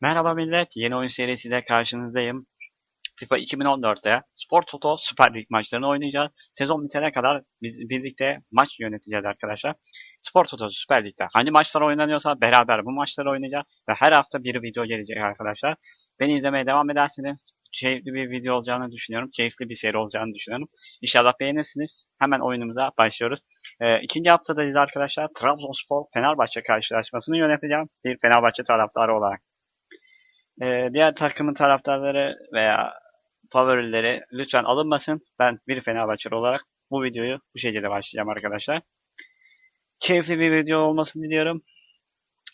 Merhaba millet, yeni oyun serisiyle karşınızdayım. FIFA 2014'te Spor Toto Süper Lig maçlarını oynayacağız. Sezon bitene kadar biz birlikte maç yöneteceğiz arkadaşlar. Spor Toto Süper Lig'de hangi maçlar oynanıyorsa beraber bu maçları oynayacağız. Ve her hafta bir video gelecek arkadaşlar. Beni izlemeye devam ederseniz keyifli bir video olacağını düşünüyorum. Keyifli bir seri olacağını düşünüyorum. İnşallah beğenirsiniz. Hemen oyunumuza başlıyoruz. Ee, ikinci haftadayız arkadaşlar. Trabzonspor Fenerbahçe karşılaşmasını yöneteceğim. Bir Fenerbahçe taraftarı olarak. Ee, diğer takımın taraftarları veya favorileri lütfen alınmasın. Ben bir Fenerbahçeli olarak bu videoyu bu şekilde başlayacağım arkadaşlar. Keyifli bir video olmasını diliyorum.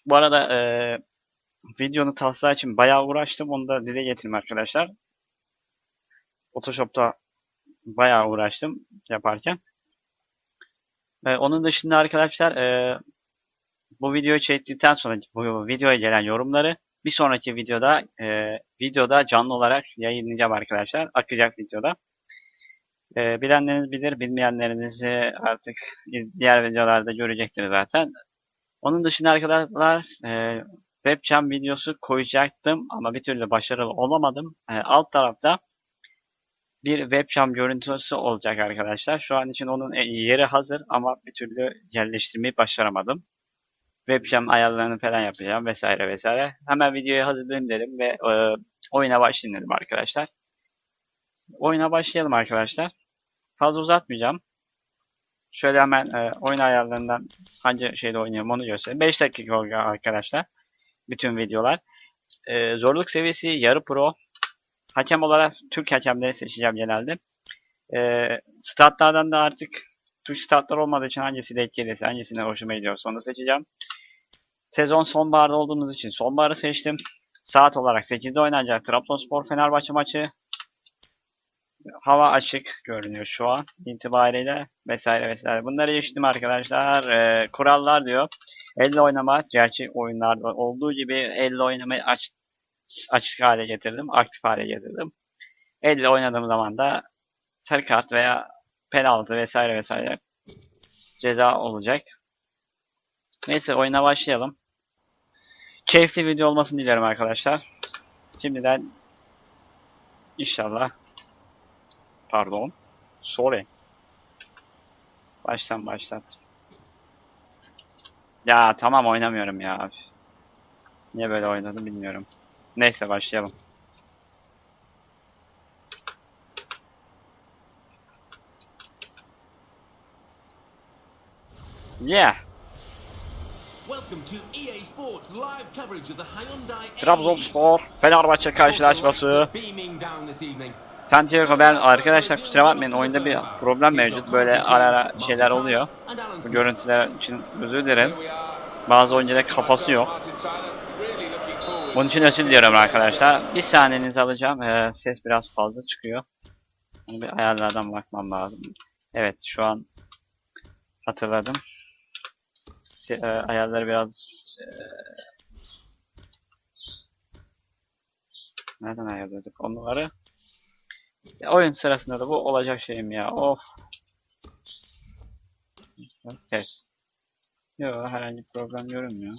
Bu arada e, videonun taslağı için bayağı uğraştım. Onu da dile getireyim arkadaşlar. Photoshop'ta bayağı uğraştım yaparken. E, onun dışında arkadaşlar e, bu videoyu çektikten sonra bu videoya gelen yorumları bir sonraki videoda e, videoda canlı olarak yayınlayacağım arkadaşlar. Akacak videoda. E, bilenleriniz bilir, bilmeyenlerinizi artık diğer videolarda görecektir zaten. Onun dışında arkadaşlar e, webcam videosu koyacaktım ama bir türlü başarılı olamadım. E, alt tarafta bir webcam görüntüsü olacak arkadaşlar. Şu an için onun yeri hazır ama bir türlü yerleştirmeyi başaramadım webcam ayarlarını falan yapacağım vesaire vesaire. Hemen videoyu hazırlayayım dedim ve e, oyuna başlayayım dedim arkadaşlar. Oyuna başlayalım arkadaşlar. Fazla uzatmayacağım. Şöyle hemen e, oyun ayarlarından hangi şeyde oynuyorum onu göstereyim. 5 dakika olacak arkadaşlar. Bütün videolar. E, zorluk seviyesi yarı pro. Hakem olarak Türk hakemleri seçeceğim genelde. E, statlardan da artık Türk statlar olmadığı için hangisi denk gelirse, hangisine hoşuma gidiyorsa onu seçeceğim. Sezon sonbaharda olduğumuz için sonbaharı seçtim. Saat olarak 8'de oynanacak Trabzonspor Fenerbahçe maçı. Hava açık görünüyor şu an itibariyle vesaire vesaire. Bunları geçtim arkadaşlar. Ee, kurallar diyor. Elle oynama gerçek oyunlarda olduğu gibi elle oynamayı aç, açık hale getirdim. Aktif hale getirdim. Elle oynadığım zaman da sarı kart veya penaltı vesaire vesaire ceza olacak. Neyse oyuna başlayalım. Keyifli video olmasını dilerim arkadaşlar. Şimdiden inşallah pardon sorry baştan başlat. Ya tamam oynamıyorum ya. Niye böyle oynadım bilmiyorum. Neyse başlayalım. Yeah. Welcome to EA Sports live coverage of the Hyundai Trabzonspor Fenerbahçe karşılaşması. Santiago ben arkadaşlar kusura bakmayın oyunda bir problem mevcut. Böyle ara ara şeyler oluyor. Bu görüntüler için özür dilerim. Bazı oyuncuda kafası yok. Bunun için özür diliyorum arkadaşlar. Bir saniyenizi alacağım. Ee, ses biraz fazla çıkıyor. Bir ayarlardan bakmam lazım. Evet şu an hatırladım. Se- e, ayarları biraz e, nereden ayarladık onları? Ya, oyun sırasında da bu olacak şeyim ya. Of. Ses. Yok herhangi bir problem görünmüyor.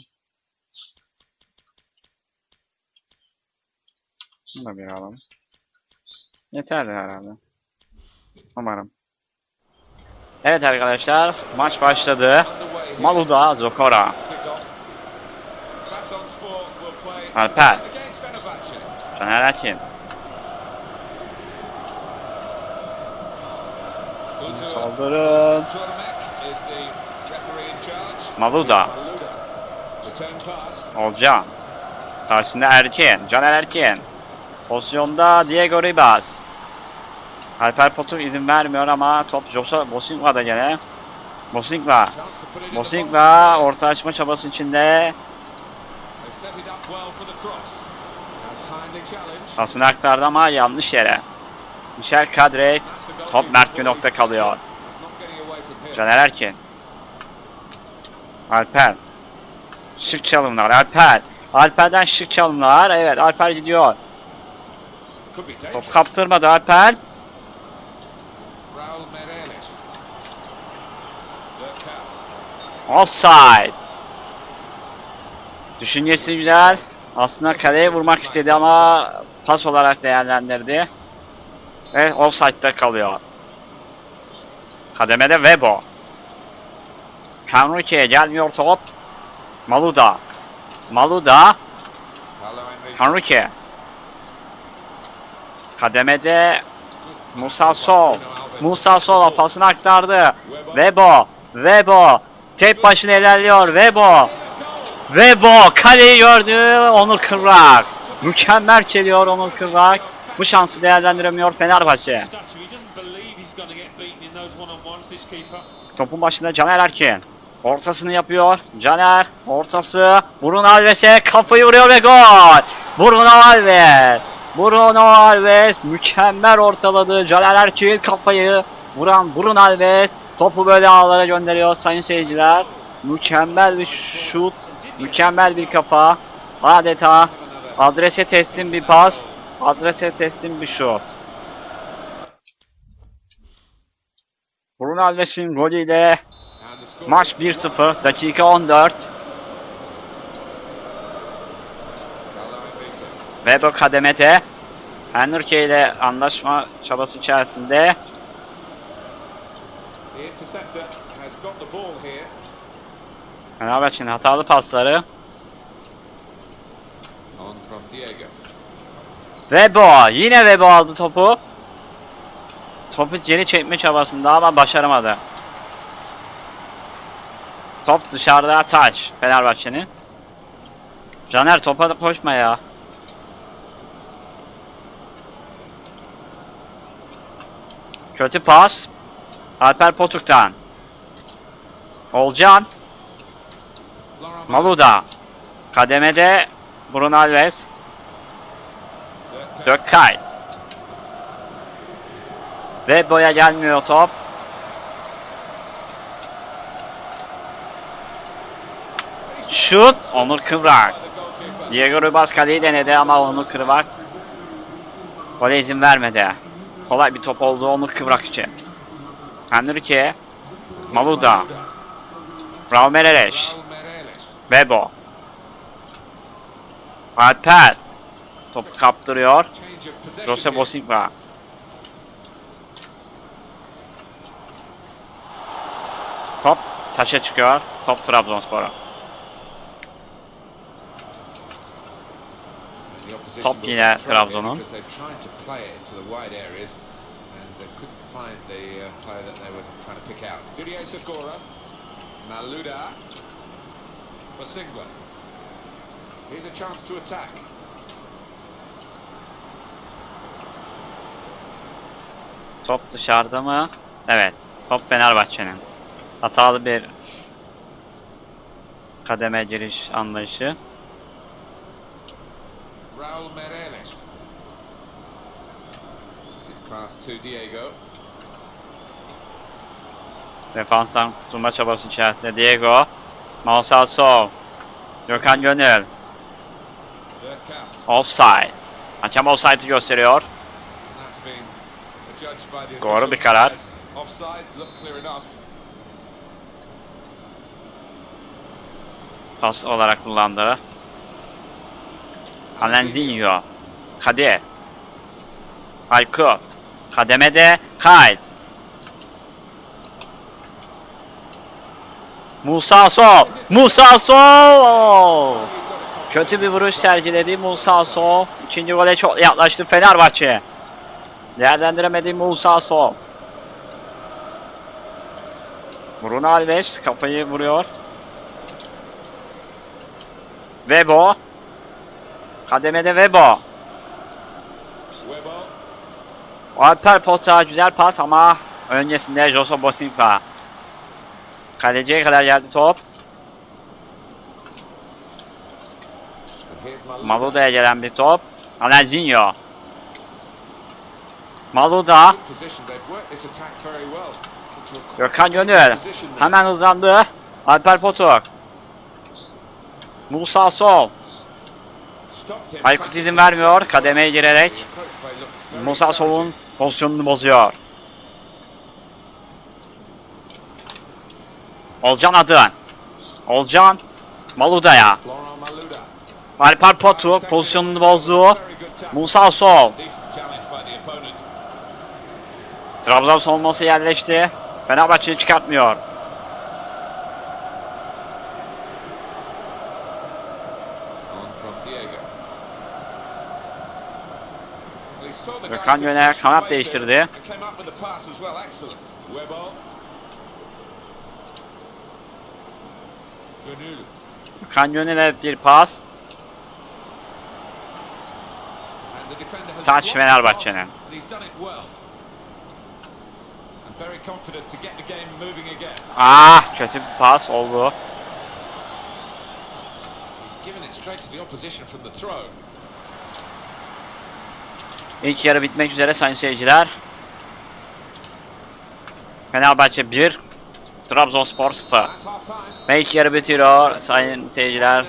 Bunu da bir alalım. Yeterli herhalde. Umarım. Evet arkadaşlar maç başladı. Maluda Zokora. Alper. Caner Erkin. Saldırın. Maluda. Olcan. Karşısında Erkin. Caner Erkin. Pozisyonda Diego Ribas. Alper Potuk izin vermiyor ama top Josa Bosingva'da gene. Bosingva. Bosingva orta açma çabası içinde. Pasını aktardı ama yanlış yere. Michel Kadre. Top Mert Günok'ta kalıyor. Caner Erkin. Alper. Şık çalımlar. Alper. Alper'den şık çalımlar. Evet Alper gidiyor. Top kaptırmadı Alper. Offside. Düşüncesi güzel. Aslında kaleye vurmak istedi ama pas olarak değerlendirdi. Ve offside'da kalıyor. Kademede Webo. Henrique'ye gelmiyor top. Maluda. Maluda. Henrique. Kademede Musa Sol. Musa Sol'a pasını aktardı. Webo. Webo. Tek başına ilerliyor. Webo. Webo kaleyi gördü. Onur Kırrak. Mükemmel çeliyor Onur Kırrak. Bu şansı değerlendiremiyor Fenerbahçe. Topun başında Caner Erkin. Ortasını yapıyor. Caner ortası. Bruno Alves'e kafayı vuruyor ve gol. Bruno Alves. Bruno Alves mükemmel ortaladı. Caner Erkin kafayı vuran Bruno Alves topu böyle ağlara gönderiyor sayın seyirciler. Mükemmel bir şut. Mükemmel bir kafa. Adeta adrese teslim bir pas. Adrese teslim bir şut. Bruno Alves'in golüyle Maç 1-0, dakika 14. Vedo kademede. Henrique ile anlaşma çabası içerisinde. The interceptor has got the ball here. Fenerbahçe'nin hatalı pasları. On from Diego. Vebo, yine Vebo aldı topu. Topu geri çekme çabasında ama başaramadı. Top dışarıda taç Fenerbahçe'nin. Caner topa da koşma ya. Kötü pas. Alper Potuk'tan. Olcan. Maluda. Kademede Bruno Alves. Dökkayt. Ve boya gelmiyor top. Şut. Onur Kıvrak. Diego Ribas kaleyi denedi ama Onur Kıvrak gole izin vermedi. Kolay bir top oldu Onur Kıvrak için. Henrique. Maluda. Raul Mereles. Bebo. Alper. Topu kaptırıyor. Jose Bosigva. Top taşa çıkıyor. Top Trabzonspor'a. Top yine Trabzon'un. Find the uh, player that they were trying to pick out. Didier Sakura, Maluda, Basingwa. Here's a chance to attack. Top dışarıda mı? Evet. Top Fenerbahçe'nin. Hatalı bir kademe giriş anlayışı. Raul Mereles. It's pass to Diego. Defanstan kurtulma çabası içerisinde Diego. Mausal Sol. Gökhan Gönül. Offside. Hakem offside'ı gösteriyor. Doğru bir karar. Pas olarak kullandı. Alenzinho. Kadir. Aykut. Kademede Kayd. Musa Sol. Musa Sol. Kötü bir vuruş sergiledi Musa Sol. İkinci gole çok yaklaştı Fenerbahçe. Değerlendiremedi Musa Sol. Bruno Alves kafayı vuruyor. Vebo. Kademede Vebo. Alper Pota güzel pas ama öncesinde Jose Bosinka. Kaleciye kadar geldi top. Maluda'ya gelen bir top. Alenzinho. Maluda. Gökhan Gönül. Hemen hızlandı. Alper Potuk. Musa Sol. Aykut izin vermiyor. Kademeye girerek Musa Sol'un pozisyonunu bozuyor. Olcan Adın. Olcan Maluda. Alper Potu pozisyonunu bozdu. Musa Sol. Trabzon savunması yerleşti. Fenerbahçe'yi çıkartmıyor. Gökhan Yöner kanat değiştirdi. To get the game moving again. Ah kötü bir pas oldu. İlk yarı bitmek üzere sayın seyirciler. Fenerbahçe 1, Trabzonspor 0. That's half time. Ve ilk yarı bitiyor sayın seyirciler.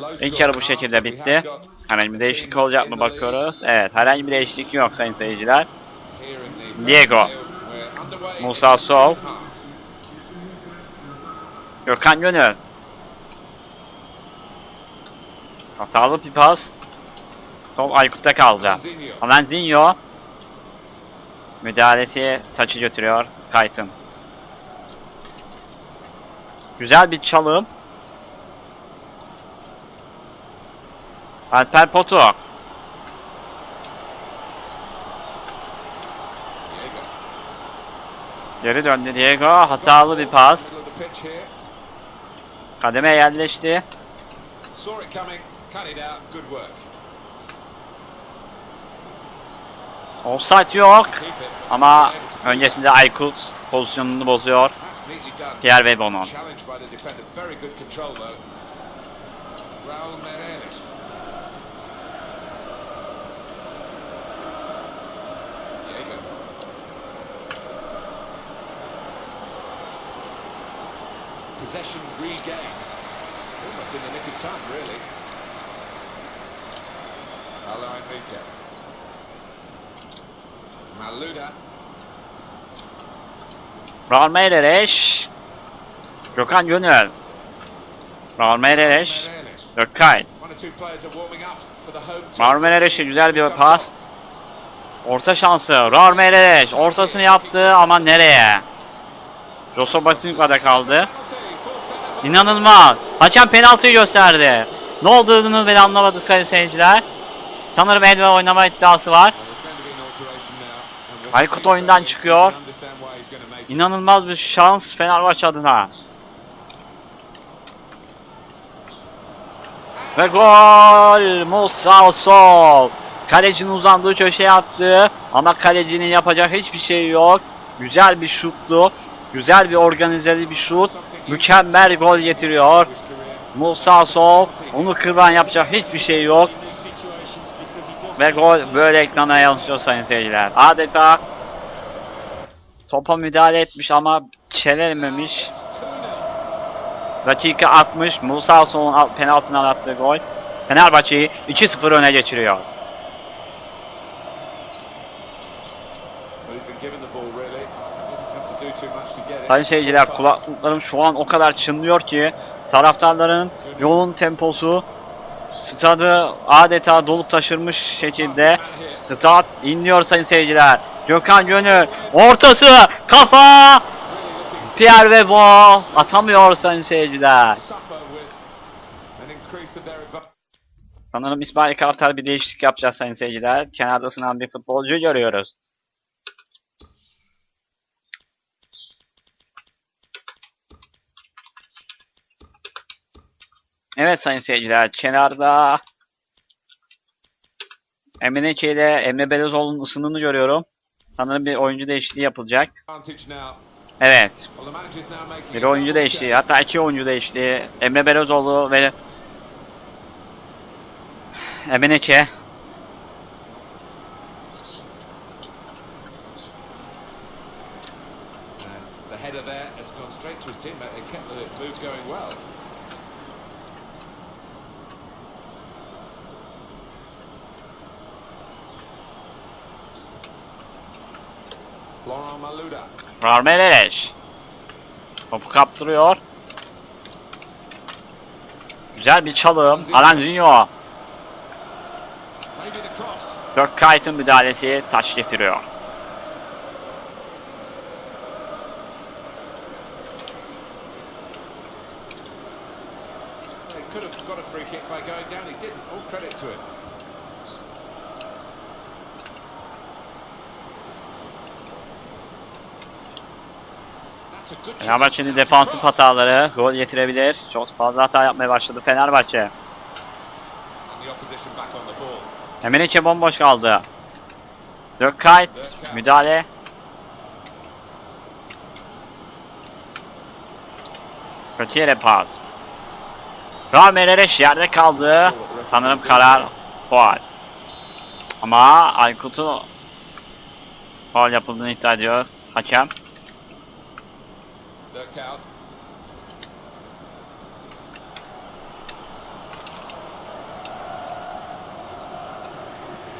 Low İlk yarı bu şekilde bitti. Herhangi bir değişiklik olacak mı bakıyoruz. Evet herhangi bir değişiklik yok sayın seyirciler. Diego. Musa Sol. Gökhan Gönül. Hatalı bir pas. Top Aykut'ta kaldı. Zinho. Alanzinho müdahalesi taçı götürüyor Kaytın. Güzel bir çalım. Alper Potu. Geri döndü Diego. Hatalı bir pas. Kademe yerleşti. Offside yok. Ama öncesinde Aykut pozisyonunu bozuyor. Pierre Meireles. Diego. Possession regained. Almost in the nick of time, really. Paulo Enrique. Raul Meireles. Gökhan Gönül. Raul Meireles. Team. Raul Meireles'e güzel bir pas. Orta şansı. Raul Meireles ortasını yaptı ama nereye? Joso Batinka'da kaldı. İnanılmaz. Hakem penaltıyı gösterdi. Ne olduğunu bile anlamadı sayın seyirciler. Sanırım el ve oynama iddiası var. Aykut oyundan çıkıyor. İnanılmaz bir şans Fenerbahçe adına. Ve gol! Musa Sol. Kalecinin uzandığı köşeye attı. Ama kalecinin yapacak hiçbir şey yok. Güzel bir şuttu. Güzel bir organizeli bir şut. Mükemmel gol getiriyor. Musa Sol. Onu kırban yapacak hiçbir şey yok. Ve gol böyle ekrana yansıyor sayın seyirciler. Adeta topa müdahale etmiş ama çelememiş. Dakika 60 Musa Sol'un al- penaltından attığı gol. Fenerbahçe'yi 2-0 öne geçiriyor. Sayın seyirciler kulaklıklarım şu an o kadar çınlıyor ki taraftarların yolun temposu stadı adeta dolup taşırmış şekilde stat inliyor sayın seyirciler. Gökhan Gönül ortası kafa Pierre Webo atamıyor sayın seyirciler. Sanırım İsmail Kartal bir değişiklik yapacak sayın seyirciler. Kenarda sınan bir futbolcu görüyoruz. Evet sayın seyirciler. Kenarda Emeneke ile Emre Belözoğlu'nun ısınını görüyorum. Sanırım bir oyuncu değişikliği yapılacak. Evet. Bir oyuncu değişti. Hatta iki oyuncu değişti. Emre Belözoğlu ve Emeneke. The Frarme Leleş. Topu kaptırıyor. Güzel bir çalım. Alanzinho. Dirk Kite'ın müdahalesi taş getiriyor. Chance. Fenerbahçe'nin defansif hataları gol getirebilir. Çok fazla hata yapmaya başladı Fenerbahçe. Ball. Emenike bomboş kaldı. Dökkayt müdahale. Kötü yere pas. Ramereş yerde kaldı. Sanırım karar faul. Ama Aykut'un faul yapıldığını iddia ediyor hakem. Out.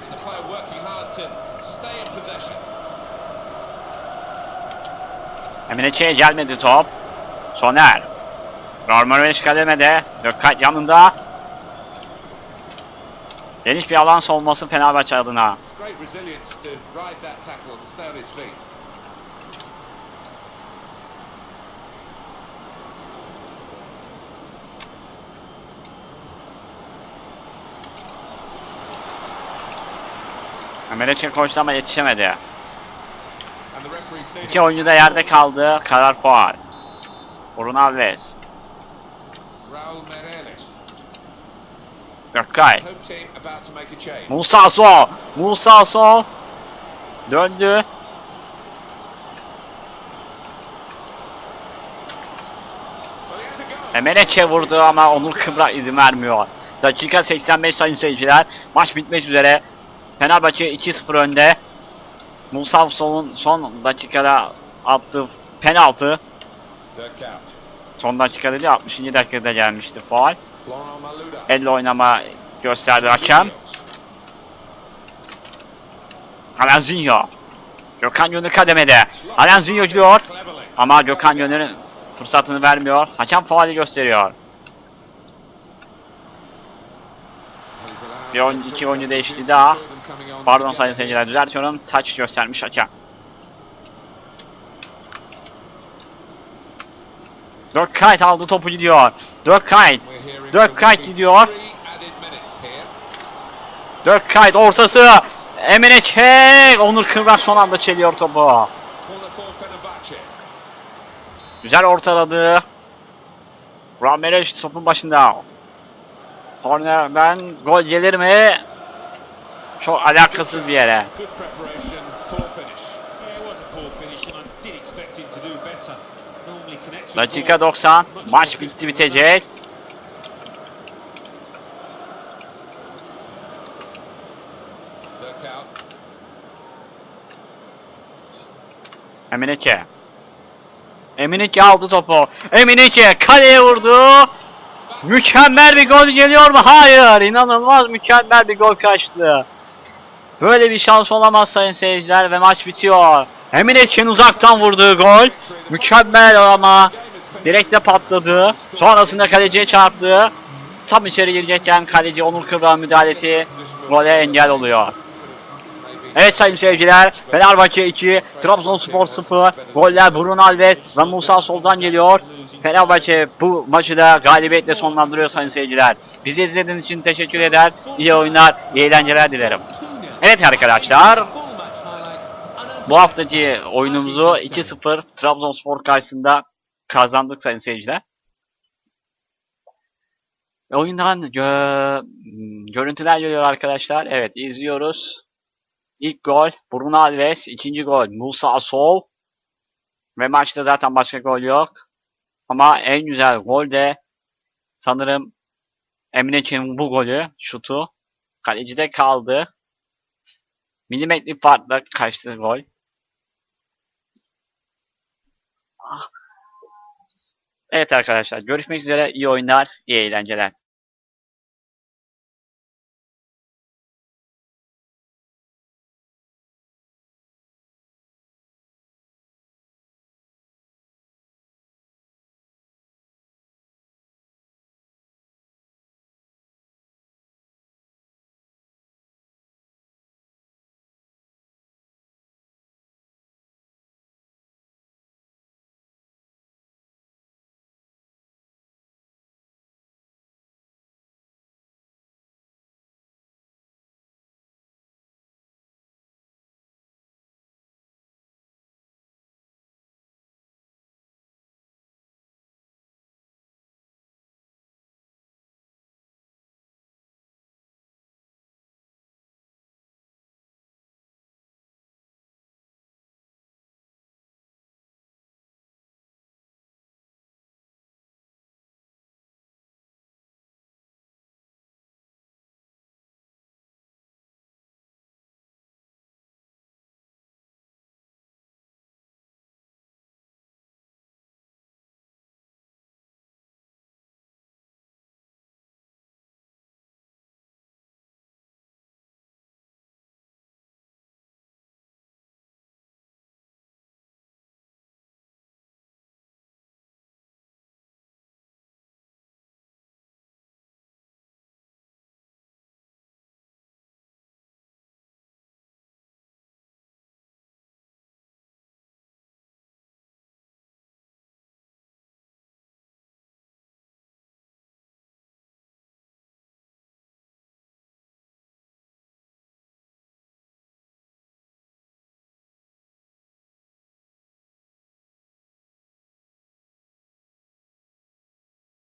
And the player working hard to stay in possession. Emenike'ye gelmedi top. Soner. Ramereş kademede. Dökkayt yanında. Geniş bir alan savunması Fenerbahçe adına. It's great resilience to ride that tackle and stay on his Emenike koştu ama yetişemedi. İki oyuncu da yerde kaldı. Karar faul. Bruno Alves. Gökkay. Musa Sol. Musa Sol. Döndü. Emenike vurdu ama Onur Kıbrak izin vermiyor. Dakika 85 sayın seyirciler. Maç bitmek üzere. Fenerbahçe 2-0 önde. Musa Sol'un son dakikada attığı penaltı. Son dakikada değil 60. dakikada gelmişti Maluda. Elle oynama gösterdi hakem. Alanzinho. Gökhan Gönül kademede. Alanzinho. Cleverly. Ama Gökhan Gönül'ün fırsatını vermiyor. Hakem faali gösteriyor. Bir oyuncu, iki oyuncu değişti daha. Pardon sayın seyirciler düzeltiyorum. Taç göstermiş hakem. Dökkayt aldı topu gidiyor. Dökkayt. Dökkayt gidiyor. Dökkayt ortası. Emine Çek. Onur Kıvrak son anda çeliyor topu. Güzel ortaladı. Ramirez topun başında. Kornerden gol gelir mi? Çok alakasız bir yere. Dakika ball. 90. Much Maç bitti bitecek. Eminike. Eminike aldı topu. Eminike kaleye vurdu. Mükemmel bir gol geliyor mu? Hayır. İnanılmaz mükemmel bir gol kaçtı. Böyle bir şans olamaz sayın seyirciler ve maç bitiyor. Eminike'nin uzaktan vurduğu gol. Mükemmel ama direkte patladı. Sonrasında kaleciye çarptı. Tam içeri girecekken kaleci Onur Kıvrak'ın müdahalesi gole engel oluyor. Evet sayın seyirciler, Fenerbahçe 2, Trabzonspor 0, goller Bruno Alves ve Musa Sol'dan geliyor. Fenerbahçe bu maçı da galibiyetle sonlandırıyor sayın seyirciler. Bizi izlediğiniz için teşekkür eder, iyi oyunlar, iyi eğlenceler dilerim. Evet arkadaşlar, bu haftaki oyunumuzu 2-0 Trabzonspor karşısında kazandık sayın seyirciler. Oyundan gö- görüntüler geliyor arkadaşlar. Evet izliyoruz. İlk gol Bruno Alves, ikinci gol Musa Asol. Ve maçta zaten başka gol yok. Ama en güzel gol de sanırım Emine'nin bu golü, şutu. Kalecide kaldı. Milimetrik farkla kaçtı gol. Evet arkadaşlar görüşmek üzere. iyi oyunlar, iyi eğlenceler.